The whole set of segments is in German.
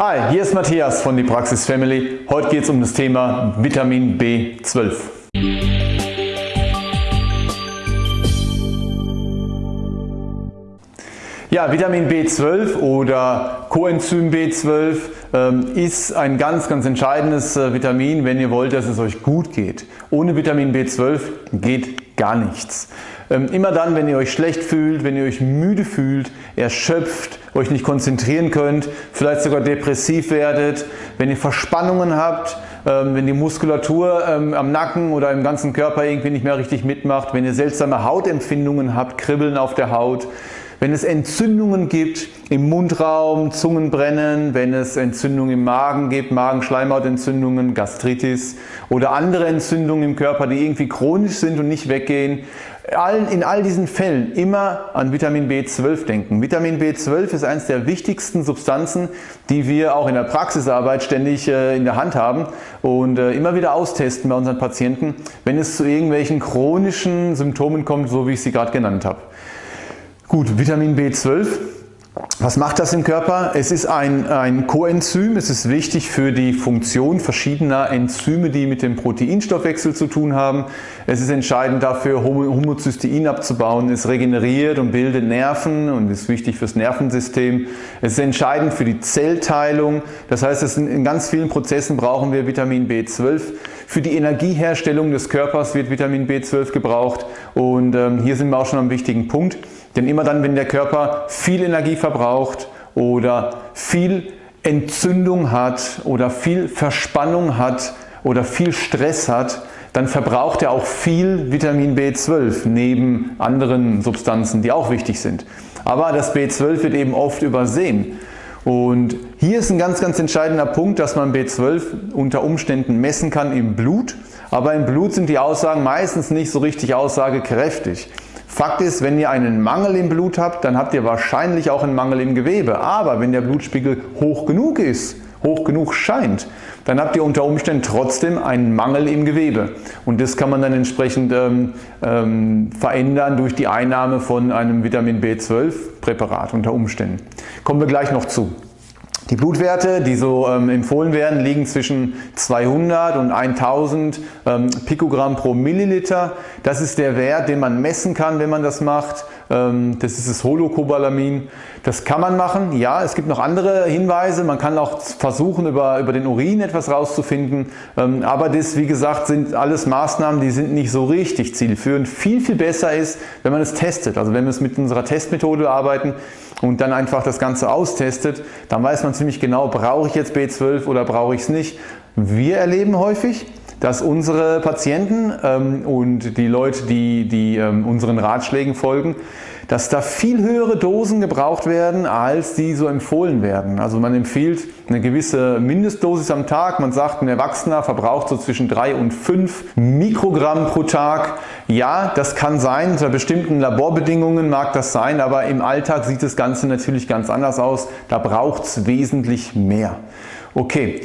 Hi, hier ist Matthias von die Praxis Family. Heute geht es um das Thema Vitamin B12. Ja, Vitamin B12 oder Coenzym B12 ähm, ist ein ganz, ganz entscheidendes äh, Vitamin, wenn ihr wollt, dass es euch gut geht. Ohne Vitamin B12 geht gar nichts. Ähm, immer dann, wenn ihr euch schlecht fühlt, wenn ihr euch müde fühlt, erschöpft, euch nicht konzentrieren könnt, vielleicht sogar depressiv werdet, wenn ihr Verspannungen habt, ähm, wenn die Muskulatur ähm, am Nacken oder im ganzen Körper irgendwie nicht mehr richtig mitmacht, wenn ihr seltsame Hautempfindungen habt, Kribbeln auf der Haut, wenn es Entzündungen gibt im Mundraum, Zungenbrennen, wenn es Entzündungen im Magen gibt, Magenschleimhautentzündungen, Gastritis oder andere Entzündungen im Körper, die irgendwie chronisch sind und nicht weggehen, in all diesen Fällen immer an Vitamin B12 denken. Vitamin B12 ist eines der wichtigsten Substanzen, die wir auch in der Praxisarbeit ständig äh, in der Hand haben und äh, immer wieder austesten bei unseren Patienten, wenn es zu irgendwelchen chronischen Symptomen kommt, so wie ich sie gerade genannt habe. Gut, Vitamin B12 was macht das im Körper? Es ist ein, ein Coenzym, es ist wichtig für die Funktion verschiedener Enzyme, die mit dem Proteinstoffwechsel zu tun haben. Es ist entscheidend dafür, Homozystein abzubauen. Es regeneriert und bildet Nerven und ist wichtig fürs Nervensystem. Es ist entscheidend für die Zellteilung. Das heißt, in ganz vielen Prozessen brauchen wir Vitamin B12. Für die Energieherstellung des Körpers wird Vitamin B12 gebraucht und ähm, hier sind wir auch schon am wichtigen Punkt. Denn immer dann, wenn der Körper viel Energie verbraucht oder viel Entzündung hat oder viel Verspannung hat oder viel Stress hat, dann verbraucht er auch viel Vitamin B12 neben anderen Substanzen, die auch wichtig sind. Aber das B12 wird eben oft übersehen. Und hier ist ein ganz, ganz entscheidender Punkt, dass man B12 unter Umständen messen kann im Blut. Aber im Blut sind die Aussagen meistens nicht so richtig aussagekräftig. Fakt ist, wenn ihr einen Mangel im Blut habt, dann habt ihr wahrscheinlich auch einen Mangel im Gewebe. Aber wenn der Blutspiegel hoch genug ist, hoch genug scheint, dann habt ihr unter Umständen trotzdem einen Mangel im Gewebe. Und das kann man dann entsprechend ähm, ähm, verändern durch die Einnahme von einem Vitamin B12 Präparat unter Umständen. Kommen wir gleich noch zu. Die Blutwerte, die so ähm, empfohlen werden, liegen zwischen 200 und 1000 ähm, Pikogramm pro Milliliter. Das ist der Wert, den man messen kann, wenn man das macht. Ähm, das ist das Holocobalamin. Das kann man machen. Ja, es gibt noch andere Hinweise. Man kann auch versuchen, über, über den Urin etwas rauszufinden. Ähm, aber das, wie gesagt, sind alles Maßnahmen, die sind nicht so richtig zielführend. Viel, viel besser ist, wenn man es testet. Also wenn wir es mit unserer Testmethode arbeiten, und dann einfach das Ganze austestet, dann weiß man ziemlich genau, brauche ich jetzt B12 oder brauche ich es nicht. Wir erleben häufig, dass unsere Patienten ähm, und die Leute, die, die ähm, unseren Ratschlägen folgen, dass da viel höhere Dosen gebraucht werden, als die so empfohlen werden. Also man empfiehlt eine gewisse Mindestdosis am Tag. Man sagt, ein Erwachsener verbraucht so zwischen 3 und 5 Mikrogramm pro Tag. Ja, das kann sein, unter bestimmten Laborbedingungen mag das sein, aber im Alltag sieht das Ganze natürlich ganz anders aus. Da braucht es wesentlich mehr. Okay.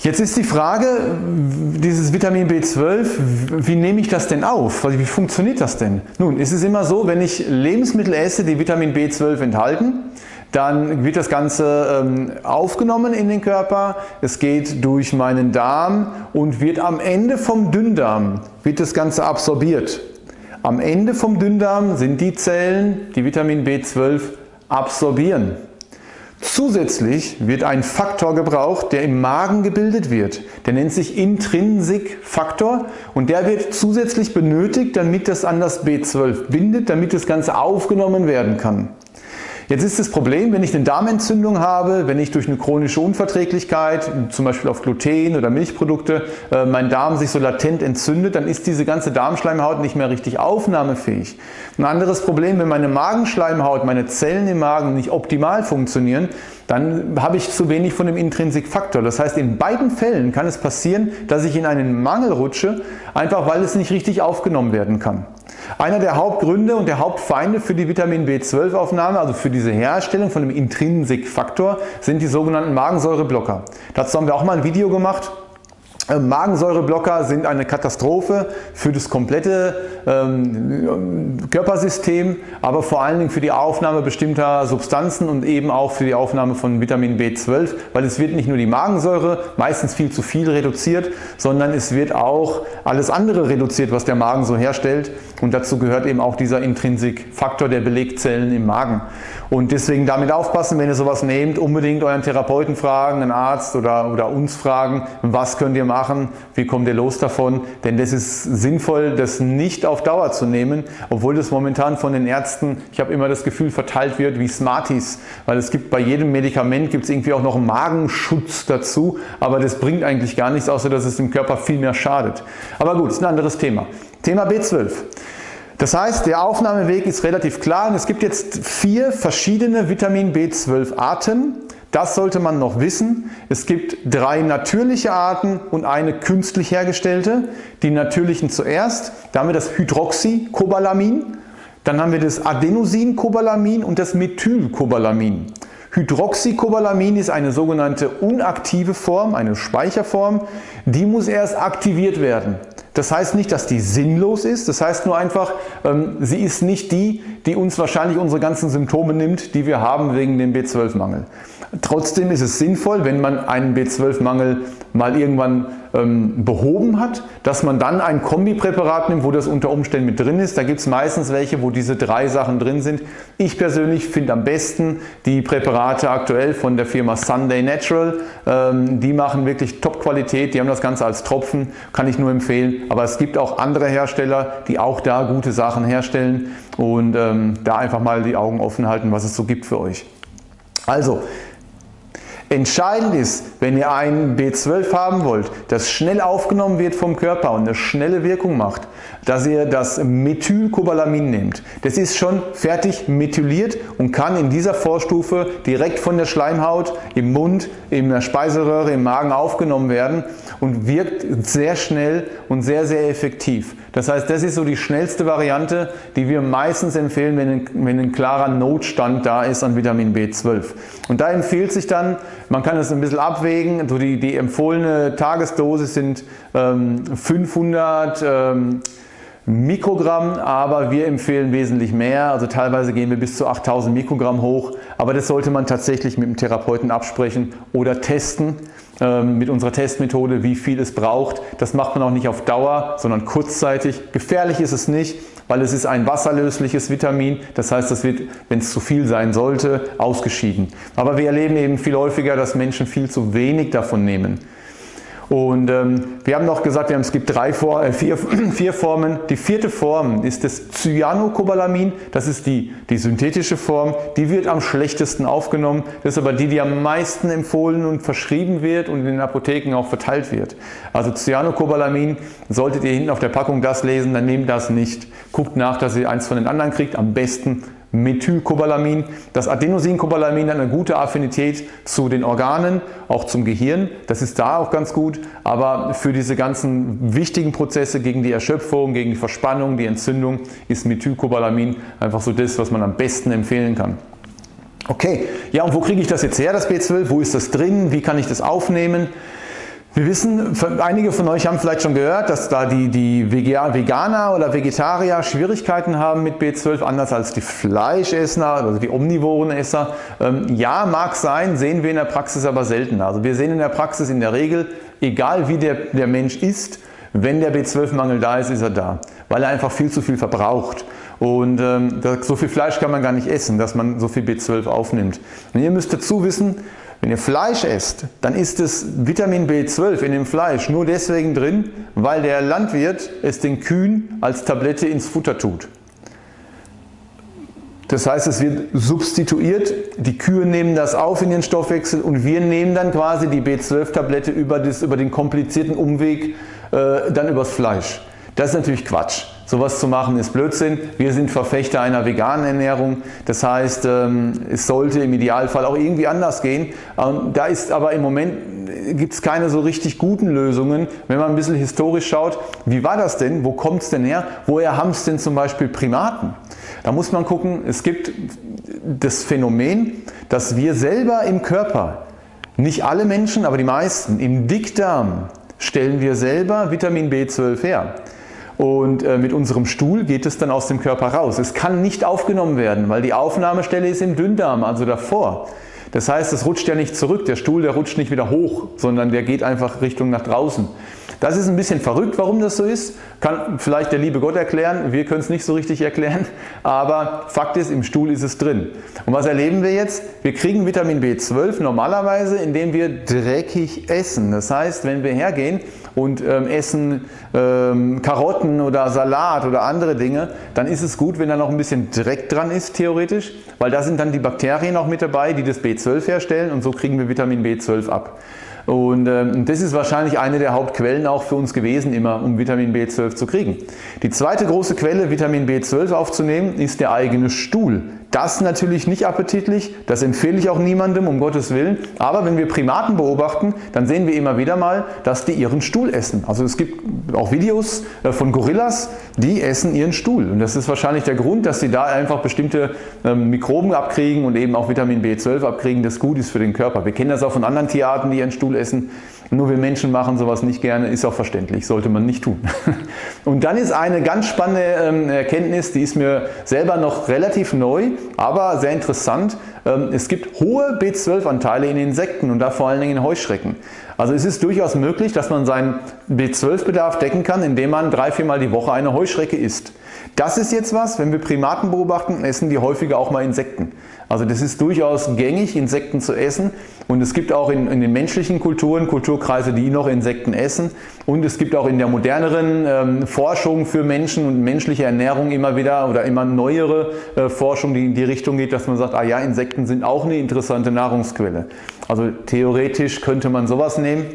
Jetzt ist die Frage, dieses Vitamin B12, wie nehme ich das denn auf? Wie funktioniert das denn? Nun, ist es immer so, wenn ich Lebensmittel esse, die Vitamin B12 enthalten, dann wird das Ganze ähm, aufgenommen in den Körper, es geht durch meinen Darm und wird am Ende vom Dünndarm wird das Ganze absorbiert. Am Ende vom Dünndarm sind die Zellen, die Vitamin B12 absorbieren. Zusätzlich wird ein Faktor gebraucht, der im Magen gebildet wird. Der nennt sich Intrinsikfaktor und der wird zusätzlich benötigt, damit das an das B12 bindet, damit das Ganze aufgenommen werden kann. Jetzt ist das Problem, wenn ich eine Darmentzündung habe, wenn ich durch eine chronische Unverträglichkeit, zum Beispiel auf Gluten oder Milchprodukte, äh, mein Darm sich so latent entzündet, dann ist diese ganze Darmschleimhaut nicht mehr richtig aufnahmefähig. Ein anderes Problem, wenn meine Magenschleimhaut, meine Zellen im Magen nicht optimal funktionieren, dann habe ich zu wenig von dem Intrinsikfaktor. Das heißt, in beiden Fällen kann es passieren, dass ich in einen Mangel rutsche, einfach weil es nicht richtig aufgenommen werden kann. Einer der Hauptgründe und der Hauptfeinde für die Vitamin B12 Aufnahme, also für diese Herstellung von dem Intrinsikfaktor, sind die sogenannten Magensäureblocker. Dazu haben wir auch mal ein Video gemacht. Äh, Magensäureblocker sind eine Katastrophe für das komplette ähm, Körpersystem, aber vor allen Dingen für die Aufnahme bestimmter Substanzen und eben auch für die Aufnahme von Vitamin B12, weil es wird nicht nur die Magensäure, meistens viel zu viel reduziert, sondern es wird auch alles andere reduziert, was der Magen so herstellt und dazu gehört eben auch dieser Intrinsikfaktor der Belegzellen im Magen. Und deswegen damit aufpassen, wenn ihr sowas nehmt, unbedingt euren Therapeuten fragen, einen Arzt oder, oder uns fragen, was könnt ihr machen, wie kommt ihr los davon, denn das ist sinnvoll, das nicht auf Dauer zu nehmen, obwohl das momentan von den Ärzten, ich habe immer das Gefühl, verteilt wird wie Smarties, weil es gibt bei jedem Medikament gibt es irgendwie auch noch einen Magenschutz dazu, aber das bringt eigentlich gar nichts, außer dass es dem Körper viel mehr schadet. Aber gut, ist ein anderes Thema. Thema B12. Das heißt, der Aufnahmeweg ist relativ klar und es gibt jetzt vier verschiedene Vitamin B12 Arten. Das sollte man noch wissen. Es gibt drei natürliche Arten und eine künstlich hergestellte. Die natürlichen zuerst, da haben wir das Hydroxycobalamin, dann haben wir das Adenosine-Cobalamin und das Methylcobalamin. Hydroxycobalamin ist eine sogenannte unaktive Form, eine Speicherform, die muss erst aktiviert werden. Das heißt nicht, dass die sinnlos ist, das heißt nur einfach, ähm, sie ist nicht die, die uns wahrscheinlich unsere ganzen Symptome nimmt, die wir haben wegen dem B12-Mangel. Trotzdem ist es sinnvoll, wenn man einen B12-Mangel mal irgendwann ähm, behoben hat, dass man dann ein Kombipräparat nimmt, wo das unter Umständen mit drin ist. Da gibt es meistens welche, wo diese drei Sachen drin sind. Ich persönlich finde am besten die Präparate aktuell von der Firma Sunday Natural. Ähm, die machen wirklich Top-Qualität, die haben das Ganze als Tropfen, kann ich nur empfehlen. Aber es gibt auch andere Hersteller, die auch da gute Sachen herstellen und ähm, da einfach mal die Augen offen halten, was es so gibt für euch. Also, Entscheidend ist, wenn ihr einen B12 haben wollt, das schnell aufgenommen wird vom Körper und eine schnelle Wirkung macht, dass ihr das Methylcobalamin nehmt. Das ist schon fertig methyliert und kann in dieser Vorstufe direkt von der Schleimhaut im Mund, in der Speiseröhre, im Magen aufgenommen werden und wirkt sehr schnell und sehr sehr effektiv. Das heißt, das ist so die schnellste Variante, die wir meistens empfehlen, wenn ein, wenn ein klarer Notstand da ist an Vitamin B12. Und da empfiehlt sich dann, man kann es ein bisschen abwägen, so die, die empfohlene Tagesdosis sind ähm, 500 ähm, Mikrogramm, aber wir empfehlen wesentlich mehr, also teilweise gehen wir bis zu 8000 Mikrogramm hoch, aber das sollte man tatsächlich mit dem Therapeuten absprechen oder testen mit unserer Testmethode, wie viel es braucht. Das macht man auch nicht auf Dauer, sondern kurzzeitig. Gefährlich ist es nicht, weil es ist ein wasserlösliches Vitamin, das heißt, das wird, wenn es zu viel sein sollte, ausgeschieden. Aber wir erleben eben viel häufiger, dass Menschen viel zu wenig davon nehmen. Und ähm, wir haben noch gesagt, wir haben, es gibt drei, äh, vier, vier Formen. Die vierte Form ist das Cyanocobalamin. Das ist die, die synthetische Form. Die wird am schlechtesten aufgenommen. Das ist aber die, die am meisten empfohlen und verschrieben wird und in den Apotheken auch verteilt wird. Also Cyanocobalamin, solltet ihr hinten auf der Packung das lesen, dann nehmt das nicht. Guckt nach, dass ihr eins von den anderen kriegt. Am besten Methylcobalamin. Das Adenosine-Cobalamin hat eine gute Affinität zu den Organen, auch zum Gehirn. Das ist da auch ganz gut, aber für diese ganzen wichtigen Prozesse gegen die Erschöpfung, gegen die Verspannung, die Entzündung ist Methylcobalamin einfach so das, was man am besten empfehlen kann. Okay, ja und wo kriege ich das jetzt her, das B12? Wo ist das drin? Wie kann ich das aufnehmen? Wir wissen, einige von euch haben vielleicht schon gehört, dass da die, die Veganer oder Vegetarier Schwierigkeiten haben mit B12, anders als die Fleischesser, also die omnivoren Esser. Ähm, ja, mag sein, sehen wir in der Praxis aber selten. Also wir sehen in der Praxis in der Regel, egal wie der, der Mensch isst, wenn der B12-Mangel da ist, ist er da, weil er einfach viel zu viel verbraucht. Und ähm, so viel Fleisch kann man gar nicht essen, dass man so viel B12 aufnimmt. Und ihr müsst dazu wissen, wenn ihr Fleisch esst, dann ist das Vitamin B12 in dem Fleisch nur deswegen drin, weil der Landwirt es den Kühen als Tablette ins Futter tut. Das heißt, es wird substituiert, die Kühe nehmen das auf in ihren Stoffwechsel und wir nehmen dann quasi die B12-Tablette über, über den komplizierten Umweg äh, dann übers Fleisch. Das ist natürlich Quatsch. Sowas zu machen ist Blödsinn. Wir sind Verfechter einer veganen Ernährung. Das heißt, ähm, es sollte im Idealfall auch irgendwie anders gehen. Ähm, da ist aber im Moment gibt es keine so richtig guten Lösungen. Wenn man ein bisschen historisch schaut, wie war das denn? Wo kommt es denn her? Woher haben es denn zum Beispiel Primaten? Da muss man gucken, es gibt das Phänomen, dass wir selber im Körper, nicht alle Menschen, aber die meisten, im Dickdarm stellen wir selber Vitamin B12 her. Und äh, mit unserem Stuhl geht es dann aus dem Körper raus. Es kann nicht aufgenommen werden, weil die Aufnahmestelle ist im Dünndarm, also davor. Das heißt, es rutscht ja nicht zurück, der Stuhl der rutscht nicht wieder hoch, sondern der geht einfach Richtung nach draußen. Das ist ein bisschen verrückt, warum das so ist. Kann vielleicht der liebe Gott erklären, wir können es nicht so richtig erklären, aber Fakt ist, im Stuhl ist es drin. Und was erleben wir jetzt? Wir kriegen Vitamin B12 normalerweise, indem wir dreckig essen. Das heißt, wenn wir hergehen und ähm, essen ähm, Karotten oder Salat oder andere Dinge, dann ist es gut, wenn da noch ein bisschen Dreck dran ist, theoretisch, weil da sind dann die Bakterien auch mit dabei, die das B12 herstellen und so kriegen wir Vitamin B12 ab. Und ähm, das ist wahrscheinlich eine der Hauptquellen auch für uns gewesen, immer um Vitamin B12 zu kriegen. Die zweite große Quelle, Vitamin B12 aufzunehmen, ist der eigene Stuhl. Das natürlich nicht appetitlich, das empfehle ich auch niemandem, um Gottes Willen. Aber wenn wir Primaten beobachten, dann sehen wir immer wieder mal, dass die ihren Stuhl essen. Also es gibt auch Videos äh, von Gorillas, die essen ihren Stuhl. Und das ist wahrscheinlich der Grund, dass sie da einfach bestimmte ähm, Mikroben abkriegen und eben auch Vitamin B12 abkriegen, das gut ist für den Körper. Wir kennen das auch von anderen Tierarten, die ihren Stuhl essen. Nur wir Menschen machen sowas nicht gerne, ist auch verständlich, sollte man nicht tun. Und dann ist eine ganz spannende ähm, Erkenntnis, die ist mir selber noch relativ neu, aber sehr interessant. Ähm, es gibt hohe B12-Anteile in Insekten und da vor allen Dingen in Heuschrecken. Also es ist durchaus möglich, dass man seinen B12-Bedarf decken kann, indem man drei, viermal die Woche eine Heuschrecke isst. Das ist jetzt was, wenn wir Primaten beobachten, essen die häufiger auch mal Insekten. Also das ist durchaus gängig, Insekten zu essen und es gibt auch in, in, den menschlichen Kulturen Kulturkreise, die noch Insekten essen und es gibt auch in der moderneren ähm, Forschung für Menschen und menschliche Ernährung immer wieder oder immer neuere äh, Forschung, die in die Richtung geht, dass man sagt, ah ja, Insekten sind auch eine interessante Nahrungsquelle. Also theoretisch könnte man sowas nehmen.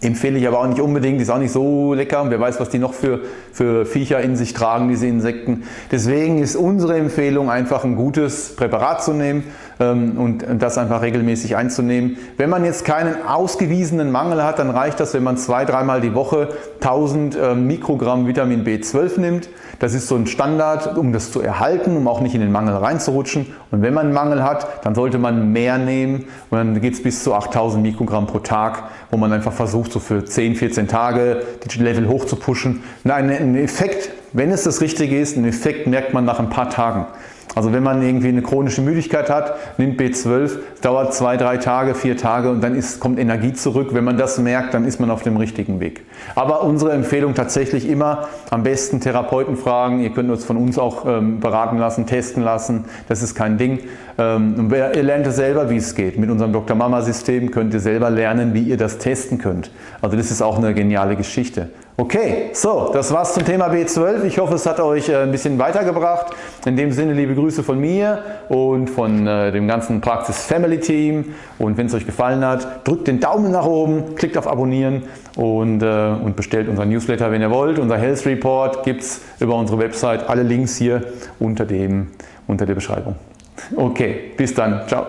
Empfehle ich aber auch nicht unbedingt, ist auch nicht so lecker. Wer weiß, was die noch für, für Viecher in sich tragen, diese Insekten. Deswegen ist unsere Empfehlung einfach ein gutes Präparat zu nehmen und das einfach regelmäßig einzunehmen. Wenn man jetzt keinen ausgewiesenen Mangel hat, dann reicht das, wenn man zwei, dreimal die Woche 1000 ähm, Mikrogramm Vitamin B12 nimmt. Das ist so ein Standard, um das zu erhalten, um auch nicht in den Mangel reinzurutschen. Und wenn man einen Mangel hat, dann sollte man mehr nehmen und dann geht es bis zu 8000 Mikrogramm pro Tag, wo man einfach versucht, so für 10, 14 Tage die Level hoch zu pushen. Ein Effekt, wenn es das Richtige ist, einen Effekt merkt man nach ein paar Tagen. Also wenn man irgendwie eine chronische Müdigkeit hat, nimmt B12, dauert zwei, drei Tage, vier Tage und dann ist, kommt Energie zurück. Wenn man das merkt, dann ist man auf dem richtigen Weg. Aber unsere Empfehlung tatsächlich immer am besten Therapeuten fragen. Ihr könnt uns von uns auch ähm, beraten lassen, testen lassen. Das ist kein Ding. Ähm, ihr lernt es selber, wie es geht. Mit unserem Dr. Mama System könnt ihr selber lernen, wie ihr das testen könnt. Also das ist auch eine geniale Geschichte. Okay, so, das war's zum Thema B12. Ich hoffe, es hat euch äh, ein bisschen weitergebracht. In dem Sinne liebe Grüße von mir und von äh, dem ganzen Praxis Family Team. Und wenn es euch gefallen hat, drückt den Daumen nach oben, klickt auf Abonnieren und, äh, und bestellt unseren Newsletter, wenn ihr wollt. Unser Health Report gibt es über unsere Website. Alle Links hier unter, dem, unter der Beschreibung. Okay, bis dann. Ciao.